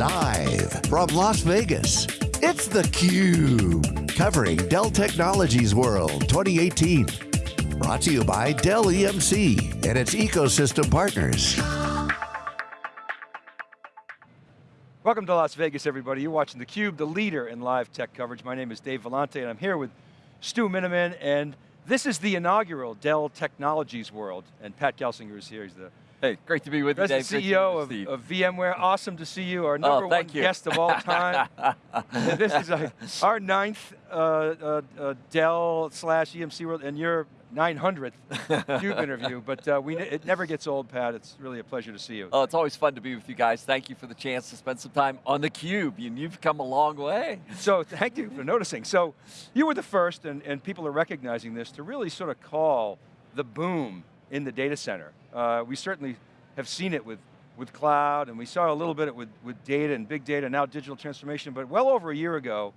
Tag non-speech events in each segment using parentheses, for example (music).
Live from Las Vegas, it's theCUBE. Covering Dell Technologies World 2018. Brought to you by Dell EMC and its ecosystem partners. Welcome to Las Vegas, everybody. You're watching theCUBE, the leader in live tech coverage. My name is Dave Vellante, and I'm here with Stu Miniman, and this is the inaugural Dell Technologies World, and Pat Gelsinger is here. He's the Hey, great to be with you, Dave. CEO of, of, VMware. Awesome to see you, our oh, number oh, one you. guest of all (laughs) time. this is a, our ninth uh, uh, uh, Dell slash EMC World, and you're 900th CUBE (laughs) interview, but uh, we, it never gets old, Pat. It's really a pleasure to see you. Oh, it's always fun to be with you guys. Thank you for the chance to spend some time on the Cube. and you've come a long way. So thank you for noticing. So you were the first, and, and people are recognizing this, to really sort of call the boom in the data center. Uh, we certainly have seen it with, with cloud, and we saw a little bit with, with data and big data, now digital transformation, but well over a year ago,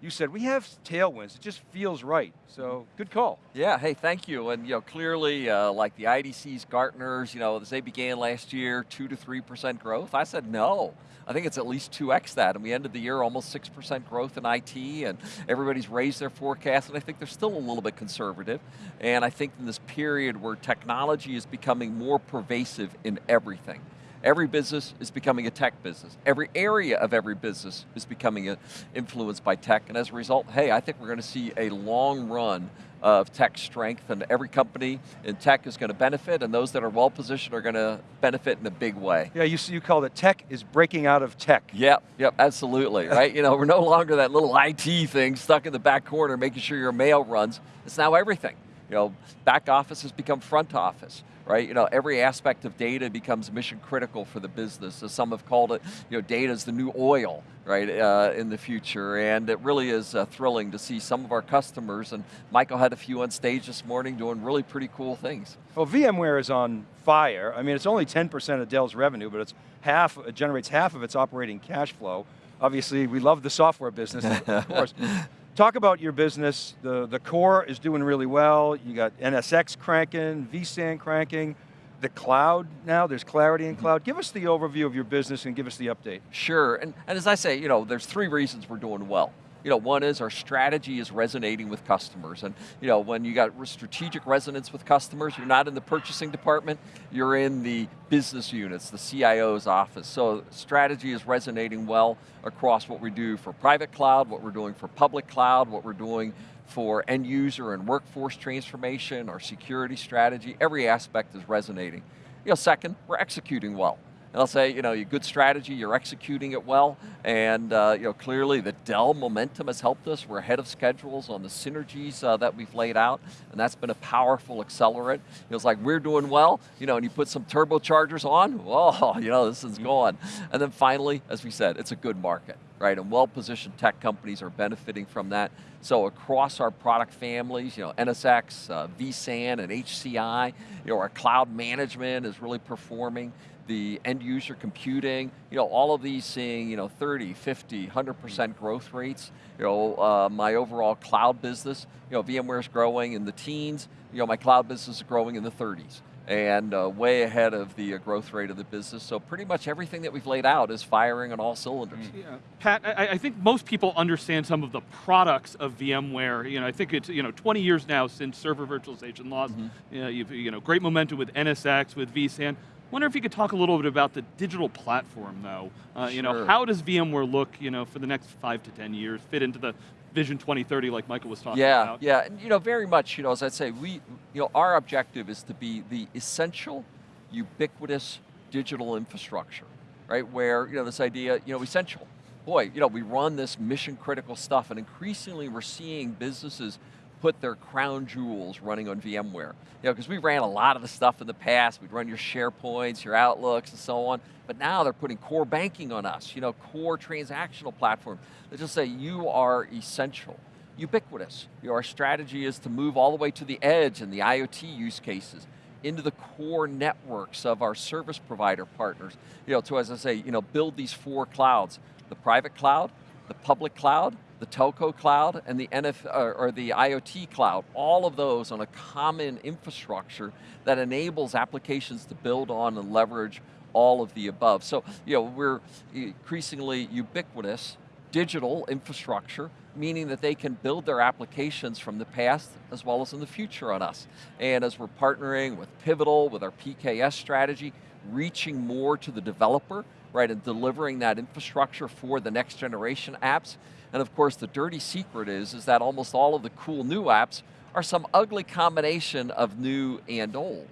you said, we have tailwinds, it just feels right. So, good call. Yeah, hey, thank you. And you know, clearly, uh, like the IDC's, Gartner's, you know, as they began last year, two to 3% growth, I said no. I think it's at least 2x that, and we ended the year almost 6% growth in IT, and everybody's raised their forecast, and I think they're still a little bit conservative. And I think in this period where technology is becoming more pervasive in everything, Every business is becoming a tech business. Every area of every business is becoming uh, influenced by tech, and as a result, hey, I think we're going to see a long run of tech strength, and every company in tech is going to benefit, and those that are well positioned are going to benefit in a big way. Yeah, you, you call it tech is breaking out of tech. Yep, yep, absolutely, right? you know, we're no longer that little IT thing stuck in the back corner making sure your mail runs. It's now everything. You know, back office has become front office right? You know, every aspect of data becomes mission critical for the business. As some have called it, you know, data is the new oil, right, uh, in the future. And it really is uh, thrilling to see some of our customers, and Michael had a few on stage this morning doing really pretty cool things. Well, VMware is on fire. I mean, it's only 10% of Dell's revenue, but it's half, it generates half of its operating cash flow. Obviously, we love the software business, of course. (laughs) Talk about your business. The, the core is doing really well. You got NSX cranking, vSAN cranking, the cloud now, there's clarity in mm-hmm. cloud. Give us the overview of your business and give us the update. Sure, and, and as I say, you know, there's three reasons we're doing well you know, one is our strategy is resonating with customers. And you know, when you got strategic resonance with customers, you're not in the purchasing department, you're in the business units, the CIO's office. So strategy is resonating well across what we do for private cloud, what we're doing for public cloud, what we're doing for end user and workforce transformation, our security strategy, every aspect is resonating. You know, second, we're executing well. And I'll say, you know, your good strategy, you're executing it well, and uh, you know, clearly the Dell momentum has helped us. We're ahead of schedules on the synergies uh, that we've laid out, and that's been a powerful accelerant. It's like we're doing well, you know, and you put some turbochargers on, oh, (laughs) you know, this is going. And then finally, as we said, it's a good market, right? And well-positioned tech companies are benefiting from that. So across our product families, you know, NSX, uh, vSAN, and HCI, you know, our cloud management is really performing the end user computing, you know, all of these seeing, you know, 30, 50, 100% growth rates. You know, uh, my overall cloud business, you know, VMware's growing in the teens, you know, my cloud business is growing in the 30s and uh, way ahead of the uh, growth rate of the business. So pretty much everything that we've laid out is firing on all cylinders. Yeah. Pat, I, I, think most people understand some of the products of VMware. You know, I think it's you know 20 years now since server virtualization lost. Mm -hmm. you, know, you've you know great momentum with NSX, with vSAN. Wonder if you could talk a little bit about the digital platform, though. Uh, sure. You know, how does VMware look, you know, for the next five to ten years, fit into the Vision 2030, like Michael was talking yeah, about? Yeah, and you know, very much. You know, as I say, we, you know, our objective is to be the essential, ubiquitous digital infrastructure, right? Where you know this idea, you know, essential. Boy, you know, we run this mission critical stuff, and increasingly we're seeing businesses put their crown jewels running on VMware. You know, because we ran a lot of the stuff in the past, we'd run your SharePoints, your Outlooks, and so on, but now they're putting core banking on us, you know, core transactional platform. They just say, you are essential, ubiquitous. You know, our strategy is to move all the way to the edge and the IoT use cases, into the core networks of our service provider partners. You know, to, as I say, you know, build these four clouds, the private cloud, the public cloud, the telco cloud and the NF, or, or the IoT cloud, all of those on a common infrastructure that enables applications to build on and leverage all of the above. So, you know, we're increasingly ubiquitous, digital infrastructure, meaning that they can build their applications from the past as well as in the future on us. And as we're partnering with Pivotal, with our PKS strategy, reaching more to the developer, right, and delivering that infrastructure for the next generation apps. And of course, the dirty secret is, is that almost all of the cool new apps are some ugly combination of new and old.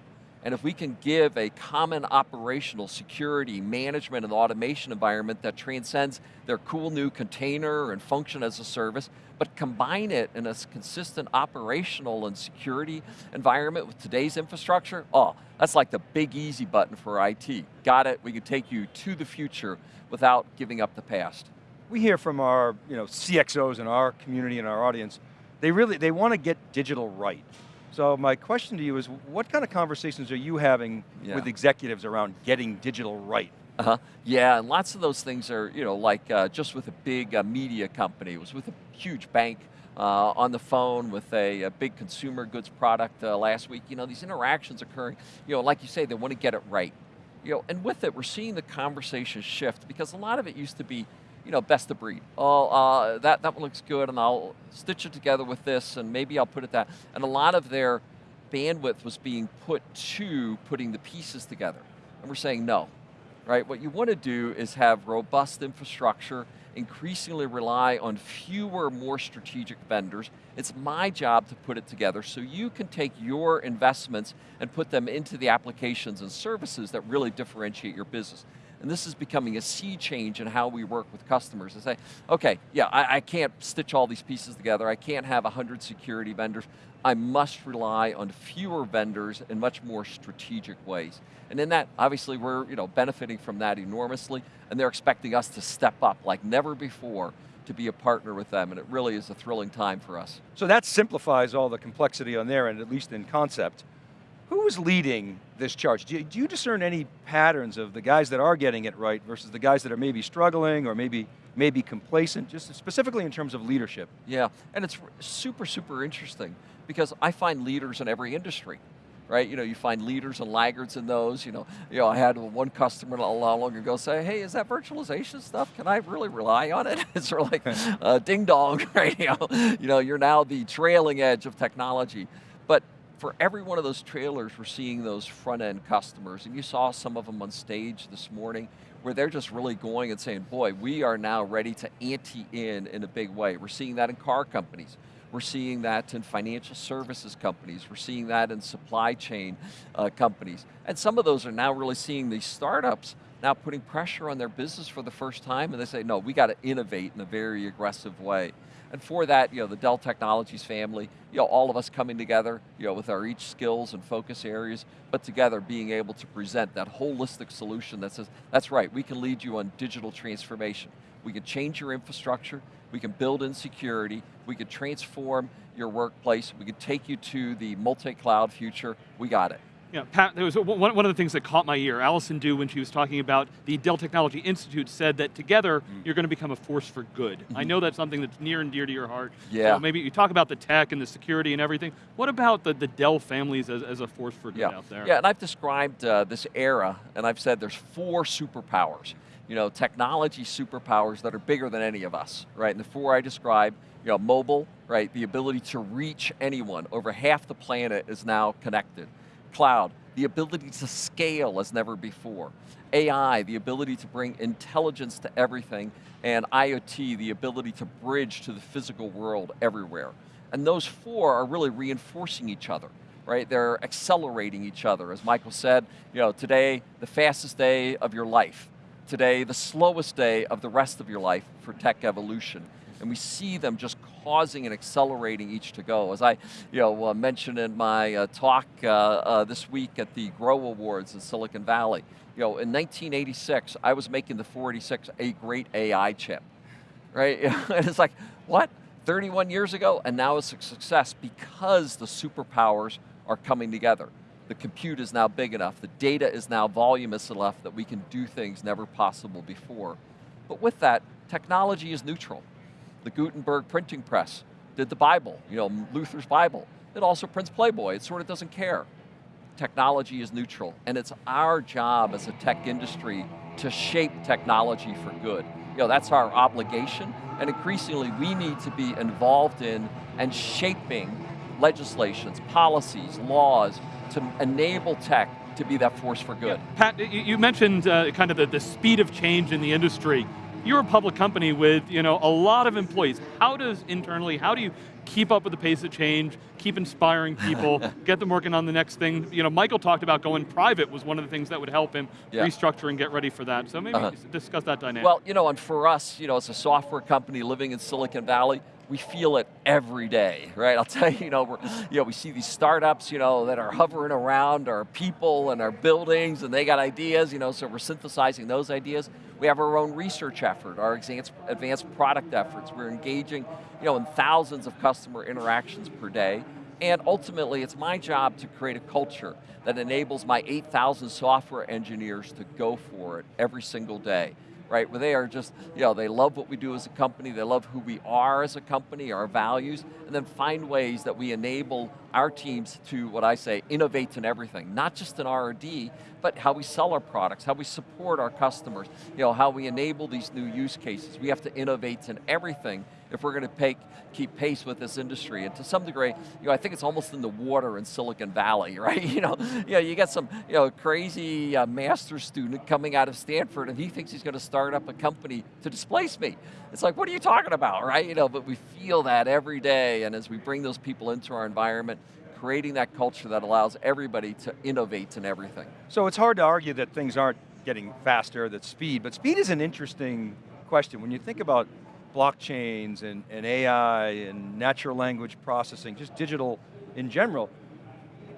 And if we can give a common operational security, management, and automation environment that transcends their cool new container and function as a service, but combine it in a consistent operational and security environment with today's infrastructure, oh, that's like the big easy button for IT. Got it, we can take you to the future without giving up the past. We hear from our you know, CXOs in our community and our audience, they really, they want to get digital right. So my question to you is, what kind of conversations are you having yeah. with executives around getting digital right? Uh-huh. Yeah, and lots of those things are, you know, like uh, just with a big uh, media company, it was with a huge bank uh, on the phone with a, a big consumer goods product uh, last week. You know, these interactions occurring, you know, like you say, they want to get it right. You know, and with it, we're seeing the conversation shift because a lot of it used to be, you know, best of breed. Oh, uh, that, that one looks good and I'll stitch it together with this and maybe I'll put it that. And a lot of their bandwidth was being put to putting the pieces together. And we're saying no, right? What you want to do is have robust infrastructure, increasingly rely on fewer, more strategic vendors. It's my job to put it together so you can take your investments and put them into the applications and services that really differentiate your business. And this is becoming a sea change in how we work with customers and say, okay, yeah, I, I can't stitch all these pieces together. I can't have 100 security vendors. I must rely on fewer vendors in much more strategic ways. And in that, obviously we're you know, benefiting from that enormously, and they're expecting us to step up like never before to be a partner with them, and it really is a thrilling time for us. So that simplifies all the complexity on their end, at least in concept. Who is leading this charge? Do you, do you, discern any patterns of the guys that are getting it right versus the guys that are maybe struggling or maybe, maybe complacent, just specifically in terms of leadership? Yeah, and it's super, super interesting because I find leaders in every industry right? You know, you find leaders and laggards in those. You know, you know, I had one customer not long long ago say, "Hey, is that virtualization stuff? Can I really rely on it?" (laughs) It's sort of like, (laughs) uh, ding dong, (laughs) right? You know, you know, you're now the trailing edge of technology, but for every one of those trailers, we're seeing those front end customers, and you saw some of them on stage this morning where they're just really going and saying, boy, we are now ready to ante in in a big way. We're seeing that in car companies. We're seeing that in financial services companies. We're seeing that in supply chain uh, companies. And some of those are now really seeing these startups now putting pressure on their business for the first time and they say, no, we got to innovate in a very aggressive way. And for that, you know, the Dell Technologies family, you know, all of us coming together, you know, with our each skills and focus areas, but together being able to present that holistic solution that says, that's right, we can lead you on digital transformation. We can change your infrastructure, we can build in security, we can transform your workplace, we can take you to the multi-cloud future, we got it. Yeah, Pat, there was one, one of the things that caught my ear. Allison Dew, when she was talking about the Dell Technology Institute, said that together, mm. you're going to become a force for good. I mm-hmm. know that's something that's near and dear to your heart. Yeah. So maybe you talk about the tech and the security and everything. What about the, the Dell families as, as a force for good yeah. out there? Yeah, and I've described uh, this era, and I've said there's four superpowers. You know, technology superpowers that are bigger than any of us, right? And the four I described, you know, mobile, right? The ability to reach anyone. Over half the planet is now connected. Cloud, the ability to scale as never before. AI, the ability to bring intelligence to everything, and IoT, the ability to bridge to the physical world everywhere. And those four are really reinforcing each other, right? They're accelerating each other. As Michael said, you know, today, the fastest day of your life. Today, the slowest day of the rest of your life for tech evolution and we see them just causing and accelerating each to go. As I you know, uh, mentioned in my uh, talk uh, uh this week at the Grow Awards in Silicon Valley, you know, in 1986, I was making the 486 a great AI chip, right? (laughs) and it's like, what? 31 years ago, and now it's a success because the superpowers are coming together. The compute is now big enough, the data is now voluminous enough that we can do things never possible before. But with that, technology is neutral the Gutenberg printing press did the Bible, you know, Luther's Bible. It also prints Playboy, it sort of doesn't care. technology is neutral, and it's our job as a tech industry to shape technology for good. You know, that's our obligation, and increasingly we need to be involved in and shaping legislations, policies, laws to enable tech to be that force for good. Yeah. Pat, you mentioned uh, kind of the, the speed of change in the industry. You're a public company with you know, a lot of employees. How does internally, how do you keep up with the pace of change, keep inspiring people, (laughs) get them working on the next thing? You know, Michael talked about going private was one of the things that would help him yeah. restructure and get ready for that. So maybe uh -huh. discuss that dynamic. Well, you know, and for us, you know, as a software company living in Silicon Valley, we feel it every day, right? I'll (laughs) tell you, you know, you know, we see these startups, you know, that are hovering around our people and our buildings and they got ideas, you know, so we're synthesizing those ideas. We have our own research effort, our advanced, advanced product efforts. We're engaging, you know, in thousands of customer interactions per day. And ultimately, it's my job to create a culture that enables my 8,000 software engineers to go for it every single day right? Where they are just, you know, they love what we do as a company, they love who we are as a company, our values, and then find ways that we enable our teams to, what I say, innovate in everything. Not just in R&D, but how we sell our products, how we support our customers, you know, how we enable these new use cases. We have to innovate in everything if we're going to keep pace with this industry. And to some degree, you know, I think it's almost in the water in Silicon Valley, (laughs) right? You know, you, know, you get some you know, crazy uh, master's student coming out of Stanford and he thinks he's going to start up a company to displace me. It's like, what are you talking about, right? You know, but we feel that every day and as we bring those people into our environment, creating that culture that allows everybody to innovate in everything. So it's hard to argue that things aren't getting faster, that speed, but speed is an interesting question. When you think about blockchains and, and AI and natural language processing, just digital in general,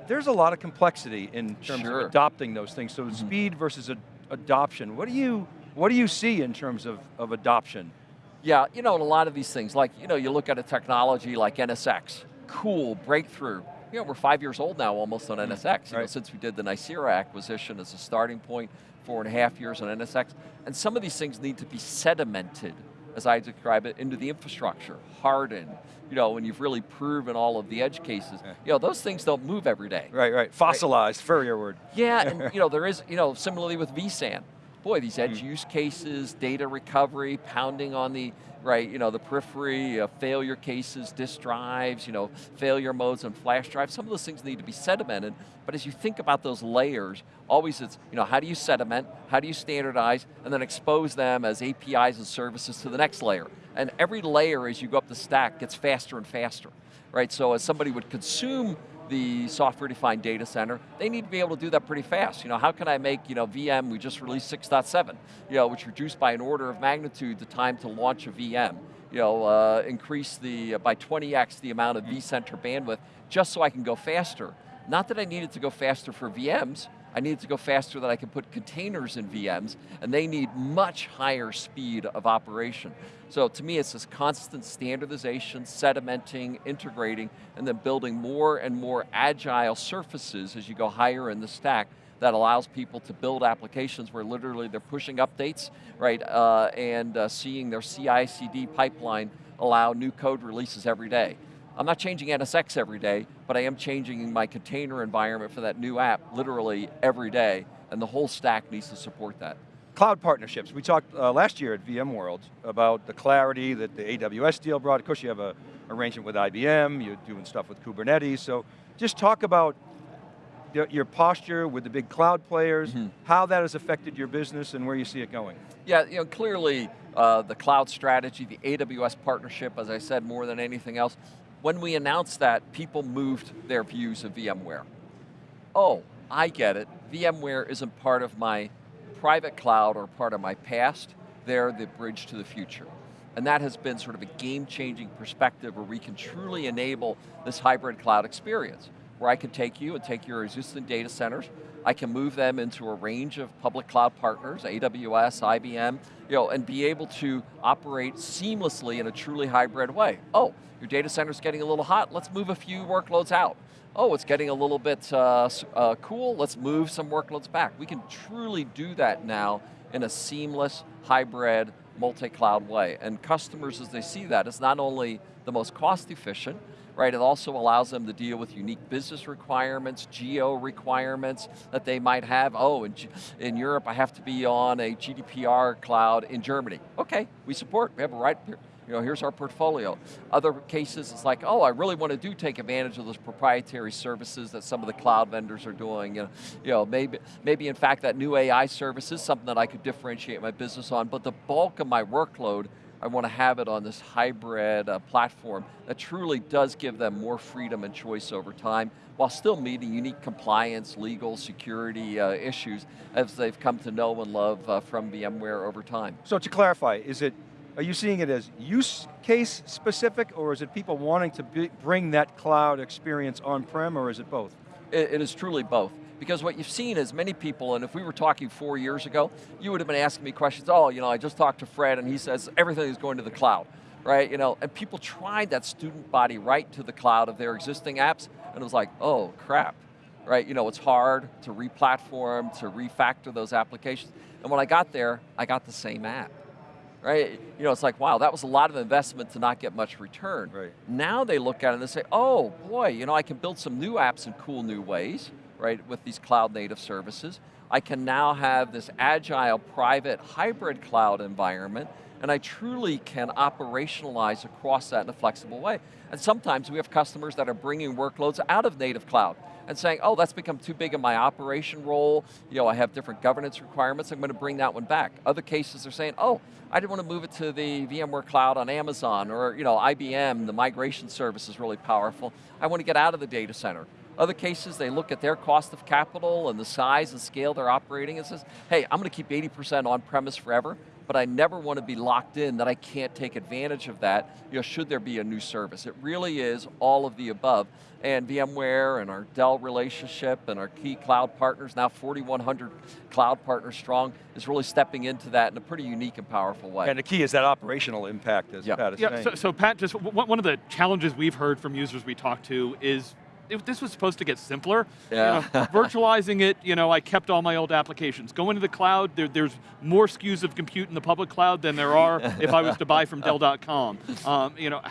there's a lot of complexity in terms sure. of adopting those things. So mm -hmm. speed versus ad adoption, what do you what do you see in terms of, of adoption? Yeah, you know, a lot of these things, like, you know, you look at a technology like NSX, cool, breakthrough. You know, we're five years old now almost on NSX, right. know, since we did the Nicira acquisition as a starting point, four and a half years on NSX. And some of these things need to be sedimented as I describe it, into the infrastructure, hardened, you know, when you've really proven all of the edge cases. Yeah. You know, those things don't move every day. Right, right, fossilized, right? furrier word. Yeah, and (laughs) you know, there is, you know, similarly with vSAN. Boy, these edge mm. use cases, data recovery, pounding on the, right, you know, the periphery, uh, failure cases, disk drives, you know, failure modes and flash drives, some of those things need to be sedimented, but as you think about those layers, always it's, you know, how do you sediment, how do you standardize, and then expose them as APIs and services to the next layer. And every layer as you go up the stack gets faster and faster, right? So as somebody would consume the software-defined data center, they need to be able to do that pretty fast. You know, how can I make, you know, VM, we just released 6.7, you know, which reduced by an order of magnitude the time to launch a VM. You know, uh, increase the, uh, by 20x the amount of vCenter bandwidth, just so I can go faster. Not that I needed to go faster for VMs, I needed to go faster that I could put containers in VMs, and they need much higher speed of operation. So to me, it's this constant standardization, sedimenting, integrating, and then building more and more agile surfaces as you go higher in the stack that allows people to build applications where literally they're pushing updates, right, uh, and uh, seeing their CI/CD pipeline allow new code releases every day. I'm not changing NSX every day, but I am changing my container environment for that new app literally every day, and the whole stack needs to support that. Cloud partnerships. We talked uh, last year at VMworld about the clarity that the AWS deal brought. Of course, you have a arrangement with IBM, you're doing stuff with Kubernetes, so just talk about your posture with the big cloud players, mm -hmm. how that has affected your business and where you see it going. Yeah, you know, clearly uh, the cloud strategy, the AWS partnership, as I said, more than anything else, when we announced that, people moved their views of VMware. Oh, I get it. VMware isn't part of my private cloud or part of my past. They're the bridge to the future. And that has been sort of a game-changing perspective where we can truly enable this hybrid cloud experience, where I can take you and take your existing data centers, I can move them into a range of public cloud partners, AWS, IBM, you know, and be able to operate seamlessly in a truly hybrid way. Oh, your data center's getting a little hot, let's move a few workloads out. Oh, it's getting a little bit uh, uh, cool, let's move some workloads back. We can truly do that now in a seamless, hybrid, multi-cloud way. And customers, as they see that, it's not only the most cost efficient, right? It also allows them to deal with unique business requirements, geo requirements that they might have. Oh, in, in Europe I have to be on a GDPR cloud in Germany. Okay, we support, we have a right, you know, here's our portfolio. Other cases, it's like, oh, I really want to do take advantage of those proprietary services that some of the cloud vendors are doing. You know, you know maybe, maybe in fact that new AI service is something that I could differentiate my business on, but the bulk of my workload I want to have it on this hybrid uh, platform that truly does give them more freedom and choice over time while still meeting unique compliance, legal, security uh, issues as they've come to know and love uh, from VMware over time. So to clarify, is it, are you seeing it as use case specific or is it people wanting to be, bring that cloud experience on-prem or is it both? it, it is truly both. Because what you've seen is many people, and if we were talking four years ago, you would have been asking me questions, oh, you know, I just talked to Fred and he says everything is going to the cloud, right? You know, and people tried that student body right to the cloud of their existing apps, and it was like, oh, crap, right? You know, it's hard to re-platform, to refactor those applications. And when I got there, I got the same app right? You know, it's like, wow, that was a lot of investment to not get much return. Right. Now they look at it and they say, oh boy, you know, I can build some new apps in cool new ways right, with these cloud native services. I can now have this agile, private, hybrid cloud environment, and I truly can operationalize across that in a flexible way. And sometimes we have customers that are bringing workloads out of native cloud and saying, oh, that's become too big in my operation role, you know, I have different governance requirements, I'm going to bring that one back. Other cases are saying, oh, I didn't want to move it to the VMware cloud on Amazon, or you know, IBM, the migration service is really powerful. I want to get out of the data center. Other cases, they look at their cost of capital and the size and scale they're operating and says, hey, I'm going to keep 80% on-premise forever, but I never want to be locked in that I can't take advantage of that, you know, should there be a new service. It really is all of the above. And VMware and our Dell relationship and our key cloud partners, now 4,100 cloud partners strong, is really stepping into that in a pretty unique and powerful way. And the key is that operational impact, as Pat is yeah, saying. So, so Pat, just one of the challenges we've heard from users we talk to is it, this was supposed to get simpler. Yeah. You know, (laughs) virtualizing it, you know, I kept all my old applications. Going to the cloud, there, there's more SKUs of compute in the public cloud than there are if I was to buy from (laughs) Dell.com. Um, you know,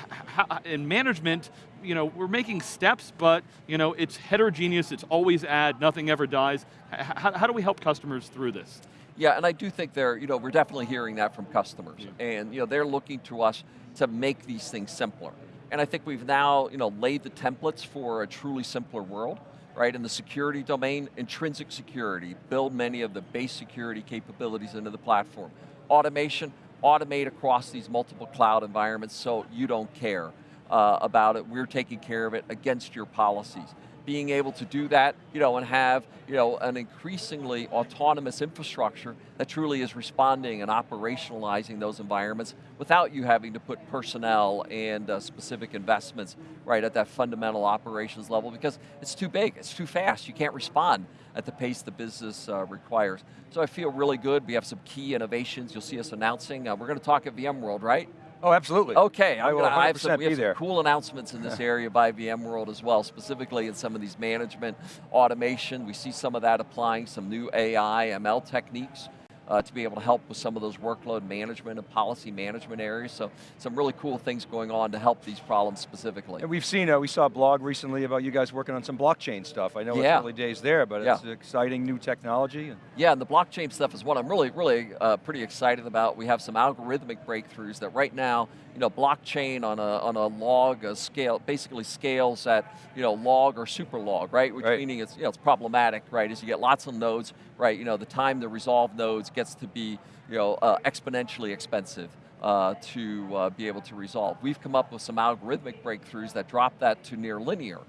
in management, you know, we're making steps, but you know, it's heterogeneous, it's always add, nothing ever dies. How, how do we help customers through this? Yeah, and I do think they're, you know, we're definitely hearing that from customers. Yeah. And you know, they're looking to us to make these things simpler. And I think we've now you know, laid the templates for a truly simpler world, right? In the security domain, intrinsic security, build many of the base security capabilities into the platform. Automation, automate across these multiple cloud environments so you don't care uh, about it. We're taking care of it against your policies being able to do that, you know, and have, you know, an increasingly autonomous infrastructure that truly is responding and operationalizing those environments without you having to put personnel and uh, specific investments right at that fundamental operations level because it's too big, it's too fast, you can't respond at the pace the business uh, requires. So I feel really good, we have some key innovations you'll see us announcing. Uh, we're going to talk at VMworld, right? Oh, absolutely. Okay, I, will gonna, I have some, we have some cool announcements in this area by VMworld as well, specifically in some of these management automation. We see some of that applying some new AI, ML techniques uh, to be able to help with some of those workload management and policy management areas. So some really cool things going on to help these problems specifically. And we've seen, uh, we saw a blog recently about you guys working on some blockchain stuff. I know yeah. it's early days there, but yeah. it's exciting new technology. Yeah, and the blockchain stuff is what I'm really, really uh, pretty excited about. We have some algorithmic breakthroughs that right now, you know, blockchain on a, on a log a scale, basically scales at, you know, log or super log, right? Which right. meaning it's, you know, it's problematic, right? As you get lots of nodes, right? You know, the time to resolve nodes gets to be you know, uh, exponentially expensive uh, to uh, be able to resolve. We've come up with some algorithmic breakthroughs that drop that to near linear.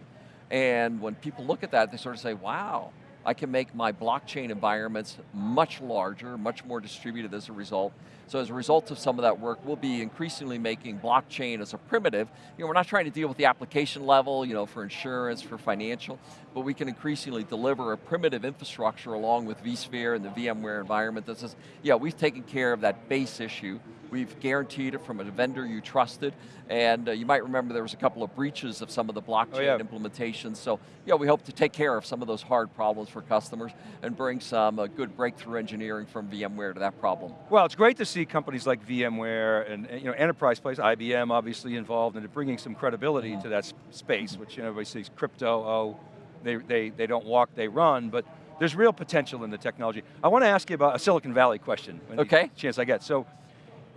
And when people look at that, they sort of say, wow, I can make my blockchain environments much larger, much more distributed as a result, so as a result of some of that work, we'll be increasingly making blockchain as a primitive. You know, we're not trying to deal with the application level, you know, for insurance, for financial, but we can increasingly deliver a primitive infrastructure along with vSphere and the VMware environment that says, yeah, we've taken care of that base issue We've guaranteed it from a vendor you trusted, and uh, you might remember there was a couple of breaches of some of the blockchain Oh, yeah. implementations, so yeah, we hope to take care of some of those hard problems for customers and bring some uh, good breakthrough engineering from VMware to that problem. Well, it's great to see companies like VMware and you know enterprise players, IBM obviously involved in bringing some credibility to that space, which you know, everybody sees crypto, oh, they, they, they don't walk, they run, but there's real potential in the technology. I want to ask you about a Silicon Valley question. Okay. Chance I get. So,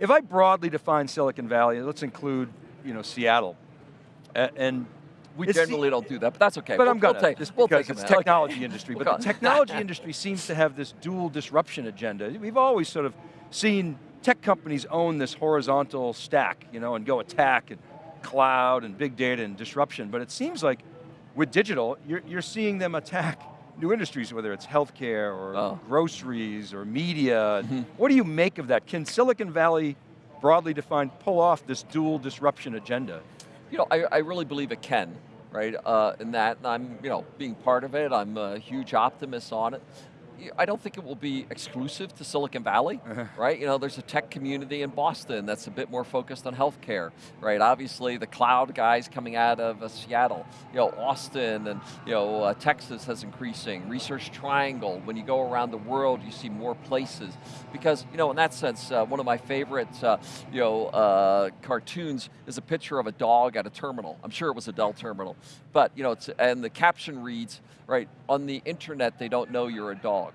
if I broadly define Silicon Valley, let's include you know, Seattle, and We It's generally don't do that, but that's okay. but We'll- I'm going we'll to, take, just we'll because take it's technology Okay. industry. But the technology industry seems to have this dual disruption agenda. We've always sort of seen tech companies own this horizontal stack, you know, and go attack and cloud and big data and disruption. But it seems like with digital, you're, you're seeing them attack new industries, whether it's healthcare or Oh. groceries or media. Mhm. What do you make of that? Can Silicon Valley, broadly defined, pull off this dual disruption agenda? You know, I, I really believe it can, right? Uh, in that, and I'm, you know, being part of it, I'm a huge optimist on it. I don't think it will be exclusive to Silicon Valley, (laughs) Uh-huh. right? You know, there's a tech community in Boston that's a bit more focused on healthcare, right? Obviously, the cloud guys coming out of uh, Seattle, you know, Austin and, you know, uh, Texas has increasing. Research Triangle, when you go around the world, you see more places. Because, you know, in that sense, uh, one of my favorite, uh, you know, uh, cartoons is a picture of a dog at a terminal. I'm sure it was a Dell terminal. But, you know, it's, and the caption reads, right, on the internet, they don't know you're a dog.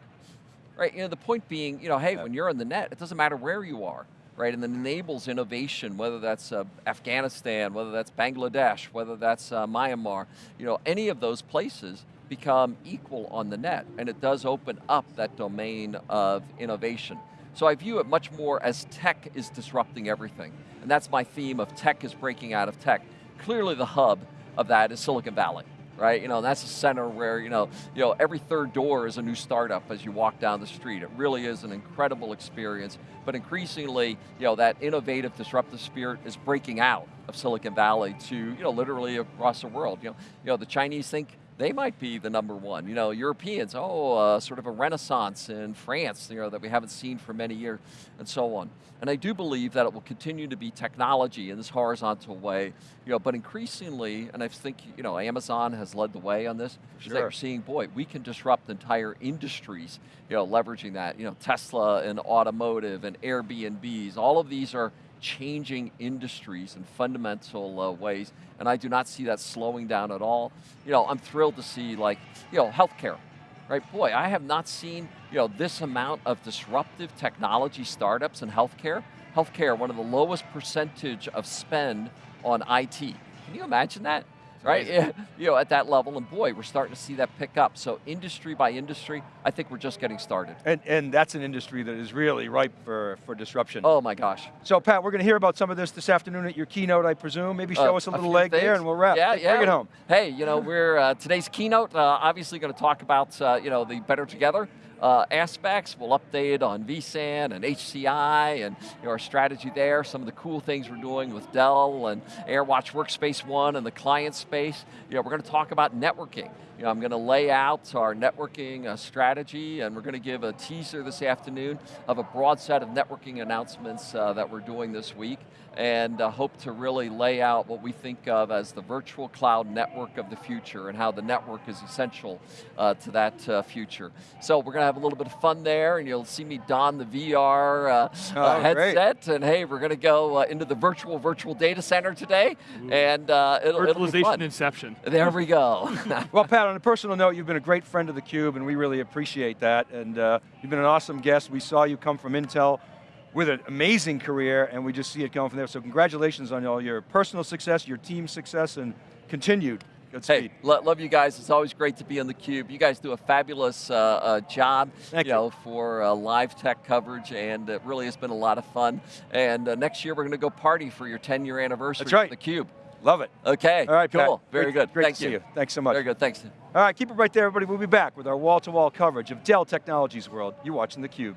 Right, you know, the point being, you know, hey, Yeah. when you're on the net, it doesn't matter where you are, right? And it enables innovation, whether that's uh, Afghanistan, whether that's Bangladesh, whether that's uh, Myanmar, you know, any of those places become equal on the net, and it does open up that domain of innovation. So I view it much more as tech is disrupting everything, and that's my theme of tech is breaking out of tech. Clearly the hub of that is Silicon Valley right? You know, that's a center where, you know, you know, every third door is a new startup as you walk down the street. It really is an incredible experience, but increasingly, you know, that innovative, disruptive spirit is breaking out of Silicon Valley to, you know, literally across the world. You know, you know the Chinese think they might be the number one. You know, Europeans, oh, uh, sort of a renaissance in France, you know, that we haven't seen for many years, and so on. And I do believe that it will continue to be technology in this horizontal way, you know, but increasingly, and I think, you know, Amazon has led the way on this, is that Sure. you're seeing, boy, we can disrupt entire industries, you know, leveraging that. You know, Tesla and automotive and Airbnbs, all of these are changing industries in fundamental uh, ways, and I do not see that slowing down at all. You know, I'm thrilled to see like, you know, healthcare, right? Boy, I have not seen, you know, this amount of disruptive technology startups in healthcare. Healthcare, one of the lowest percentage of spend on IT. Can you imagine that? Right, yeah, (laughs) you know, at that level, and boy, we're starting to see that pick up. So industry by industry, I think we're just getting started. And, and that's an industry that is really ripe for, for disruption. Oh my gosh. So Pat, we're going to hear about some of this this afternoon at your keynote, I presume. Maybe show Uh, us a a little few leg there and we'll wrap. Yeah, yeah. Bring it home. Hey, you know, we're uh, today's keynote. Uh, obviously, going to talk about uh, you know the better together uh, aspects. We'll update on vSAN and HCI and you know, our strategy there. Some of the cool things we're doing with Dell and AirWatch Workspace One and the client space. You know, we're going to talk about networking. You know, I'm going to lay out our networking uh, strategy, and we're going to give a teaser this afternoon of a broad set of networking announcements uh, that we're doing this week, and uh, hope to really lay out what we think of as the virtual cloud network of the future and how the network is essential uh, to that uh, future. So we're going to have a little bit of fun there, and you'll see me don the VR uh, Oh, uh, great. headset, and hey, we're going to go into the virtual virtual data center today, and uh, it'll, it'll be Virtualization inception. There we go. (laughs) (laughs) Well, Pat, on a personal note, you've been a great friend of theCUBE and we really appreciate that. And uh, you've been an awesome guest. We saw you come from Intel with an amazing career and we just see it going from there. So congratulations on all your personal success, your team success, and continued good Hey, speed. lo- love you guys. It's always great to be on theCUBE. You guys do a fabulous uh, uh, job Thank you. know, for uh, live tech coverage, and it really has been a lot of fun. And uh, next year, we're going to go party for your 10 year anniversary That's right. of theCUBE. Love it. Okay, All right, cool. Pat. Very Great- good. Great Thank to you. see you. Thanks so much. Very good, thanks. All right, keep it right there, everybody. We'll be back with our wall-to-wall coverage of Dell Technologies World. You're watching theCUBE.